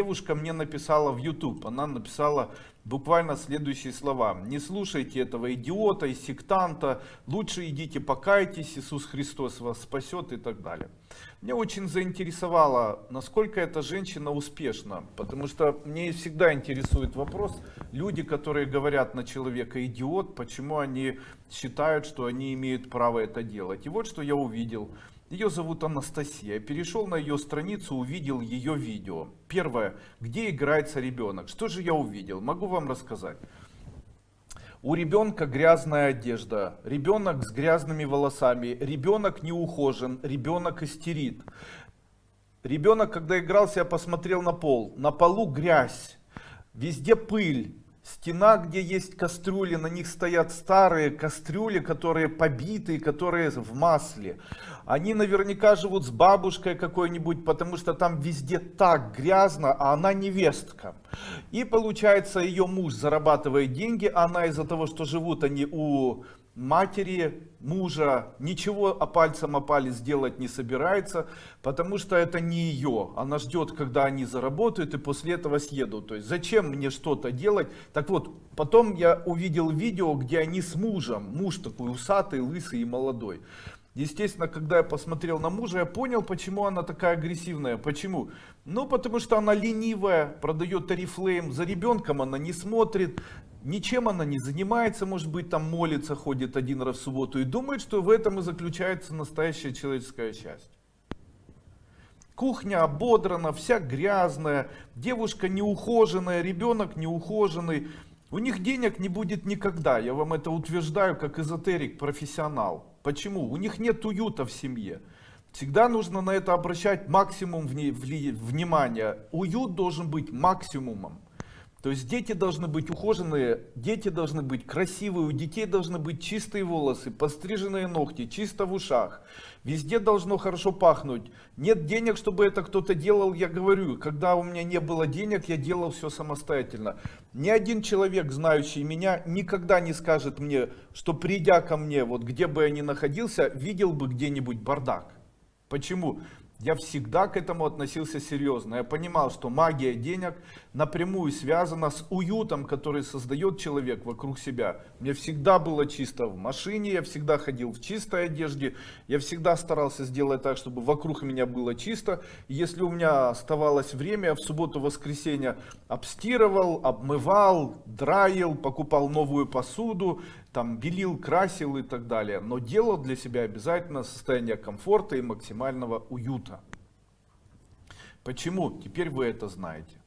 Девушка мне написала в YouTube, она написала буквально следующие слова. Не слушайте этого идиота и сектанта, лучше идите покайтесь, Иисус Христос вас спасет и так далее. Меня очень заинтересовало, насколько эта женщина успешна, потому что мне всегда интересует вопрос, люди, которые говорят на человека идиот, почему они считают, что они имеют право это делать. И вот что я увидел. Ее зовут Анастасия. Перешел на ее страницу, увидел ее видео. Первое. Где играется ребенок? Что же я увидел? Могу вам рассказать. У ребенка грязная одежда, ребенок с грязными волосами, ребенок не ухожен, ребенок истерит. Ребенок, когда игрался, я посмотрел на пол. На полу грязь, везде пыль, Стена, где есть кастрюли, на них стоят старые кастрюли, которые побитые, которые в масле. Они наверняка живут с бабушкой какой-нибудь, потому что там везде так грязно, а она невестка. И получается, ее муж зарабатывает деньги, а она из-за того, что живут они у матери, мужа, ничего о пальцем о палец сделать не собирается, потому что это не ее. Она ждет, когда они заработают и после этого съедут. То есть зачем мне что-то делать? Так вот, потом я увидел видео, где они с мужем. Муж такой усатый, лысый и молодой. Естественно, когда я посмотрел на мужа, я понял, почему она такая агрессивная. Почему? Ну, потому что она ленивая, продает Oriflame, за ребенком она не смотрит, ничем она не занимается, может быть, там молится, ходит один раз в субботу и думает, что в этом и заключается настоящая человеческая счастье. Кухня ободрана, вся грязная, девушка неухоженная, ребенок неухоженный. У них денег не будет никогда, я вам это утверждаю, как эзотерик, профессионал. Почему? У них нет уюта в семье. Всегда нужно на это обращать максимум внимания. Уют должен быть максимумом. То есть дети должны быть ухоженные, дети должны быть красивые, у детей должны быть чистые волосы, постриженные ногти, чисто в ушах. Везде должно хорошо пахнуть. Нет денег, чтобы это кто-то делал, я говорю, когда у меня не было денег, я делал все самостоятельно. Ни один человек, знающий меня, никогда не скажет мне, что придя ко мне, вот где бы я ни находился, видел бы где-нибудь бардак. Почему? Я всегда к этому относился серьезно. Я понимал, что магия денег напрямую связана с уютом, который создает человек вокруг себя. Мне всегда было чисто в машине, я всегда ходил в чистой одежде, я всегда старался сделать так, чтобы вокруг меня было чисто. Если у меня оставалось время, я в субботу-воскресенье обстирывал, обмывал, драил, покупал новую посуду, там белил, красил и так далее, но делал для себя обязательно состояние комфорта и максимального уюта. Почему? Теперь вы это знаете.